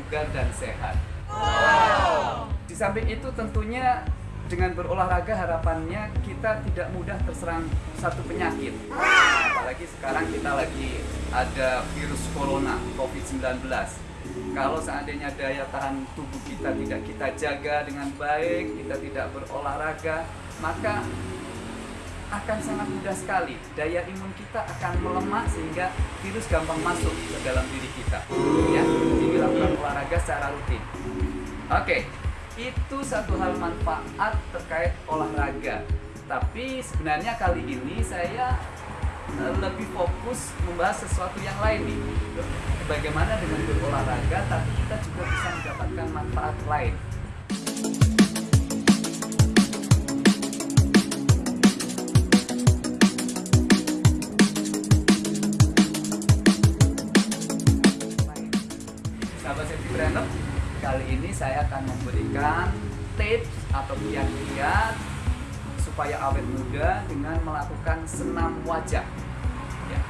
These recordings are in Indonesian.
bugar dan sehat. Di samping itu tentunya dengan berolahraga harapannya kita tidak mudah terserang satu penyakit. Apalagi sekarang kita lagi ada virus corona COVID-19. Kalau seandainya daya tahan tubuh kita tidak kita jaga dengan baik, kita tidak berolahraga, maka akan sangat mudah sekali. Daya imun kita akan melemah sehingga virus gampang masuk ke dalam diri kita. Ya jadi lakukan olahraga secara rutin. Oke itu satu hal manfaat terkait olahraga. Tapi sebenarnya kali ini saya eh, lebih fokus membahas sesuatu yang lain nih. Bagaimana dengan berolahraga tapi kita juga bisa mendapatkan manfaat lain kali ini saya akan memberikan tips atau kiat-kiat supaya awet muda dengan melakukan senam wajah ya.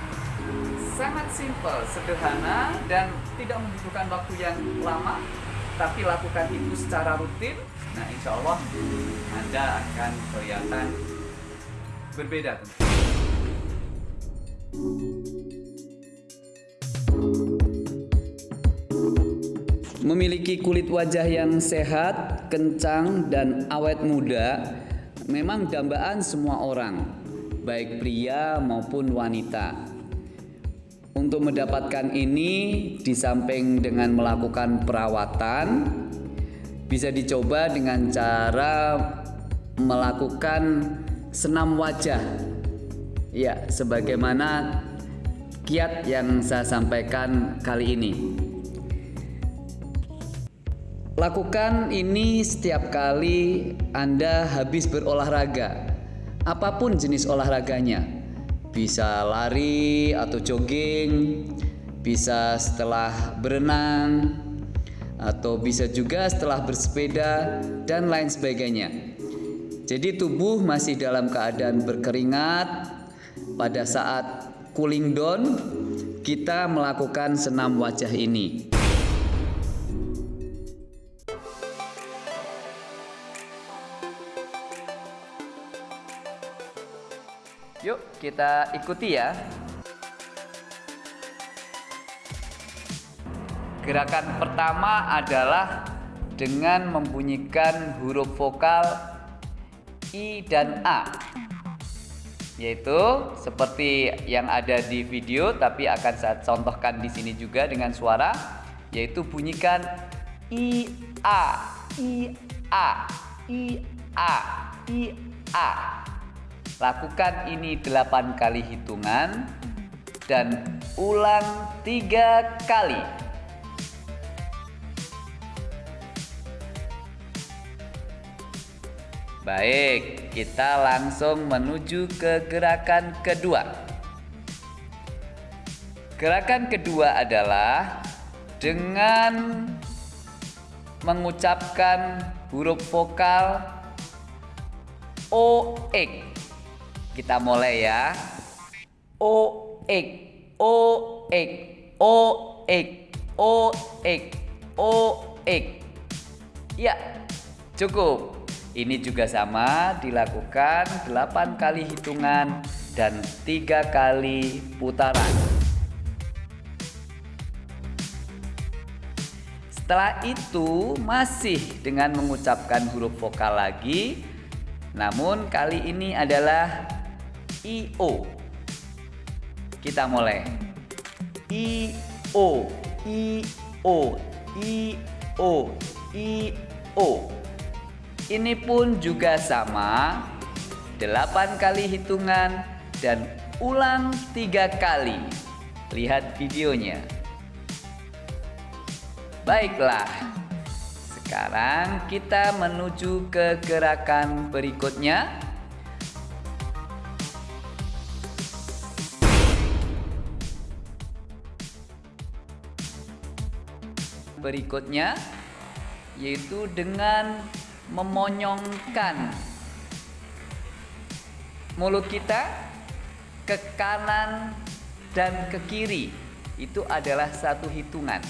sangat simple sederhana dan tidak membutuhkan waktu yang lama tapi lakukan itu secara rutin nah insya Allah anda akan kelihatan berbeda tentu. Memiliki kulit wajah yang sehat, kencang, dan awet muda memang dambaan semua orang, baik pria maupun wanita. Untuk mendapatkan ini, di samping dengan melakukan perawatan, bisa dicoba dengan cara melakukan senam wajah. Ya, sebagaimana kiat yang saya sampaikan kali ini. Lakukan ini setiap kali Anda habis berolahraga, apa pun jenis olahraganya. Bisa lari atau jogging, bisa setelah berenang, atau bisa juga setelah bersepeda, dan lain sebagainya. Jadi, tubuh masih dalam keadaan berkeringat. Pada saat cooling down, kita melakukan senam wajah ini. Yuk kita ikuti ya. Gerakan pertama adalah dengan membunyikan huruf vokal I dan A. Yaitu seperti yang ada di video tapi akan saya contohkan di sini juga dengan suara yaitu bunyikan I A I A I A I A. Lakukan ini 8 kali hitungan dan ulang tiga kali. Baik, kita langsung menuju ke gerakan kedua. Gerakan kedua adalah dengan mengucapkan huruf vokal O X. Kita mulai ya. O X, O X, O X, O X, O X. Ya, cukup. Ini juga sama dilakukan 8 kali hitungan dan tiga kali putaran. Setelah itu masih dengan mengucapkan huruf vokal lagi Namun kali ini adalah I-O Kita mulai. I-O I-O I-O I-O Ini pun juga sama. 8 kali hitungan dan ulang tiga kali. Lihat videonya. Baiklah, sekarang kita menuju ke gerakan berikutnya. Berikutnya yaitu dengan memonyongkan mulut kita ke kanan dan ke kiri. Itu adalah satu hitungan.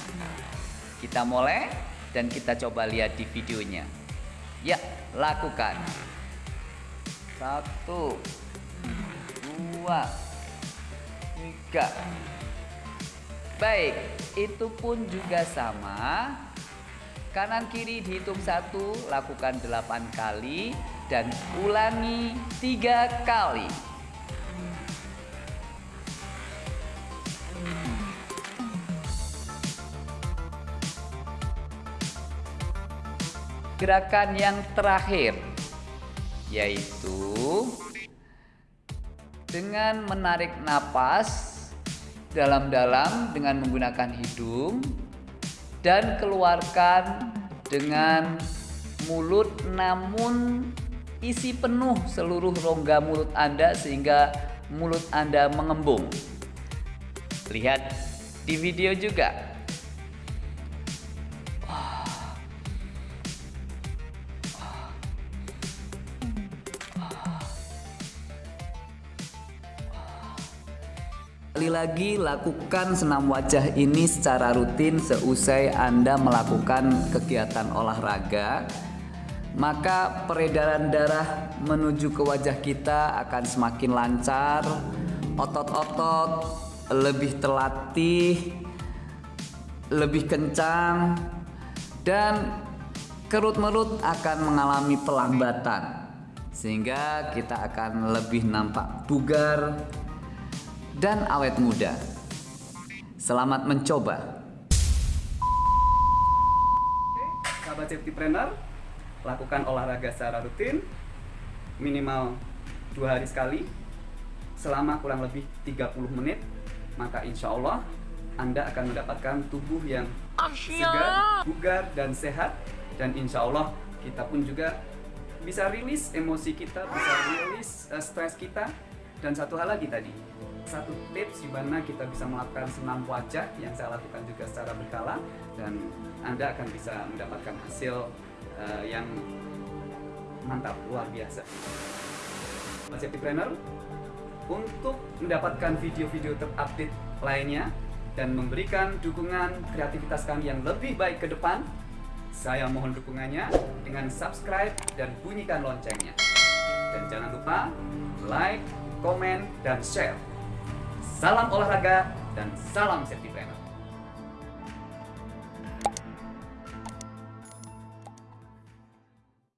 Kita mulai dan kita coba lihat di videonya. Ya, lakukan. Satu, dua, tiga. Baik, itu pun juga sama. Kanan kiri dihitung satu, lakukan delapan kali dan ulangi tiga kali. Gerakan yang terakhir yaitu dengan menarik napas dalam-dalam dengan menggunakan hidung dan keluarkan dengan mulut namun isi penuh seluruh rongga mulut Anda sehingga mulut Anda mengembung. Lihat di video juga. Sekali lagi lakukan senam wajah ini secara rutin seusai Anda melakukan kegiatan olahraga. Maka peredaran darah menuju ke wajah kita akan semakin lancar otot-otot lebih terlatih lebih kencang dan kerut-merut akan mengalami pelambatan. Sehingga kita akan lebih nampak bugar dan awet muda. Selamat mencoba. Oke, sahabat safety planner, lakukan olahraga secara rutin, minimal dua hari sekali, selama kurang lebih 30 menit, maka insya Allah Anda akan mendapatkan tubuh yang segar, bugar, dan sehat, dan insya Allah kita pun juga bisa rilis emosi kita, bisa rilis uh, stres kita, dan satu hal lagi tadi, satu tips di mana kita bisa melakukan senam wajah yang saya lakukan juga secara berkala dan Anda akan bisa mendapatkan hasil uh, yang mantap luar biasa. Mas Planner untuk mendapatkan video-video terupdate lainnya dan memberikan dukungan kreativitas kami yang lebih baik ke depan, saya mohon dukungannya dengan subscribe dan bunyikan loncengnya. Dan jangan lupa like, komen, dan share. Salam olahraga dan salam safety planner.